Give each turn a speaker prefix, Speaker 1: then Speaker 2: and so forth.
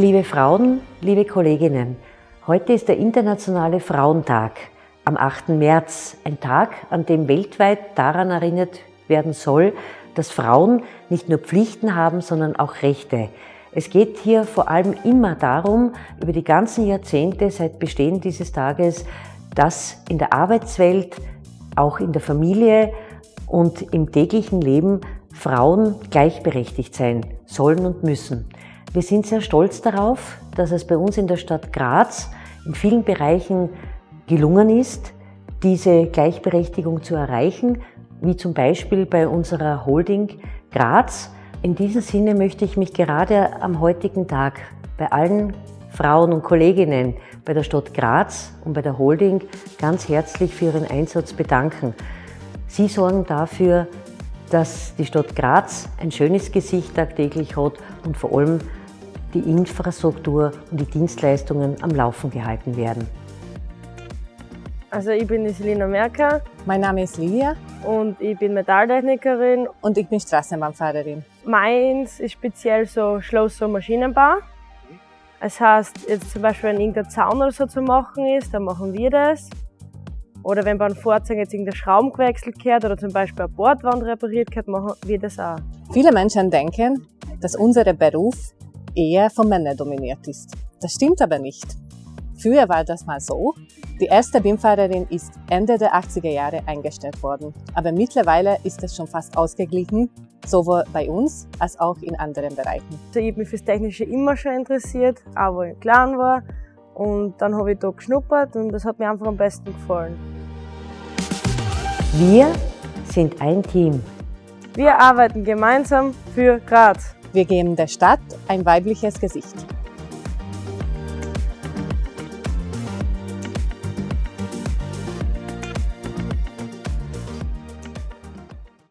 Speaker 1: Liebe Frauen, liebe Kolleginnen, heute ist der Internationale Frauentag am 8. März, ein Tag, an dem weltweit daran erinnert werden soll, dass Frauen nicht nur Pflichten haben, sondern auch Rechte. Es geht hier vor allem immer darum, über die ganzen Jahrzehnte seit Bestehen dieses Tages, dass in der Arbeitswelt, auch in der Familie und im täglichen Leben Frauen gleichberechtigt sein sollen und müssen. Wir sind sehr stolz darauf, dass es bei uns in der Stadt Graz in vielen Bereichen gelungen ist, diese Gleichberechtigung zu erreichen, wie zum Beispiel bei unserer Holding Graz. In diesem Sinne möchte ich mich gerade am heutigen Tag bei allen Frauen und Kolleginnen bei der Stadt Graz und bei der Holding ganz herzlich für Ihren Einsatz bedanken. Sie sorgen dafür, dass die Stadt Graz ein schönes Gesicht tagtäglich hat und vor allem die Infrastruktur und die Dienstleistungen am Laufen gehalten werden.
Speaker 2: Also ich bin die Selina Merker.
Speaker 3: Mein Name ist Lilia.
Speaker 2: Und ich bin Metalltechnikerin.
Speaker 3: Und ich bin Straßenbahnfahrerin.
Speaker 2: Meins ist speziell so Schloss- und Maschinenbau. Das heißt, jetzt zum Beispiel, wenn irgendein Zaun oder so zu machen ist, dann machen wir das. Oder wenn bei einem Fahrzeug jetzt irgendein Schrauben gewechselt wird oder zum Beispiel eine Bordwand repariert wird, machen wir das auch.
Speaker 3: Viele Menschen denken, dass unser Beruf eher von Männern dominiert ist. Das stimmt aber nicht. Früher war das mal so. Die erste BIM-Fahrerin ist Ende der 80er Jahre eingestellt worden. Aber mittlerweile ist es schon fast ausgeglichen, sowohl bei uns als auch in anderen Bereichen.
Speaker 2: Ich habe mich fürs Technische immer schon interessiert, auch wo ich klein war. Und dann habe ich da geschnuppert und das hat mir einfach am besten gefallen.
Speaker 1: Wir sind ein Team.
Speaker 2: Wir arbeiten gemeinsam für Graz.
Speaker 3: Wir geben der Stadt ein weibliches Gesicht.